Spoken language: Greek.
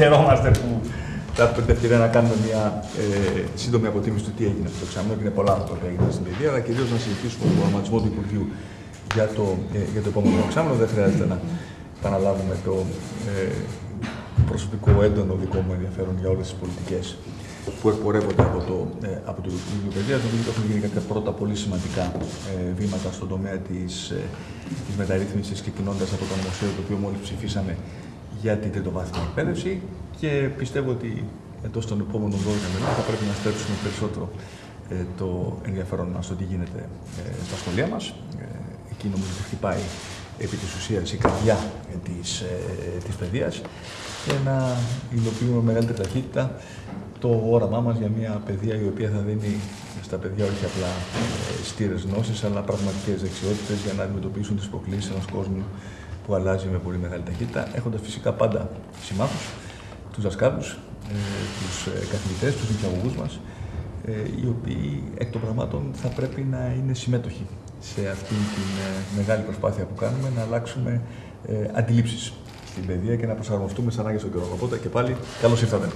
χαιρόμαστε που θα έχουμε την ευκαιρία να κάνουμε μια ε, σύντομη αποτίμηση του τι έγινε αυτό το εξάμεινο και είναι πολλά αυτό που έγινε στην παιδεία, αλλά κυρίως να συζητήσουμε τον προγραμματισμό του Υπουργείου για το, ε, για το επόμενο εξάμεινο. Δεν χρειάζεται να επαναλάβουμε το ε, προσωπικό έντονο δικό μου ενδιαφέρον για όλες τις πολιτικές που εκπορεύονται από το, ε, από το Υπουργείο Παιδείας. Νομίζω ότι έχουν γίνει κάποια πρώτα πολύ σημαντικά ε, βήματα στον τομέα της ε, της μεταρρύθμισης, ξεκινώντας από το νομοσχέδιο το οποίο μόλις ψηφίσαμε για την τριτοβάθμια εκπαίδευση και πιστεύω ότι εντός των επόμενων 12 μηνών θα πρέπει να στρέψουμε περισσότερο ε, το ενδιαφέρον μας στο τι γίνεται ε, στα σχολεία μας. Ε, εκεί νομίζω ότι χτυπάει επί της ουσίας η καρδιά της, ε, της παιδείας και να υλοποιούμε με μεγαλύτερη ταχύτητα το όραμά μας για μια παιδεία η οποία θα δίνει στα παιδιά όχι απλά ε, στήρες γνώσεις αλλά πραγματικές δεξιότητες για να αντιμετωπίσουν τις προκλήσεις ενός κόσμου που αλλάζει με πολύ μεγάλη ταχύτητα έχοντας φυσικά πάντα συμμάχους, τους δασκάλους, ε, τους ε, καθηγητές, τους νηπιαγωγούς μας ε, οι οποίοι εκ των πραγμάτων θα πρέπει να είναι συμμέτοχοι σε αυτή τη ε, μεγάλη προσπάθεια που κάνουμε να αλλάξουμε ε, αντιλήψεις στην παιδεία και να προσαρμοστούμε σαν ανάγκες των καιρών. Οπότε και πάλι καλώς ήρθατε.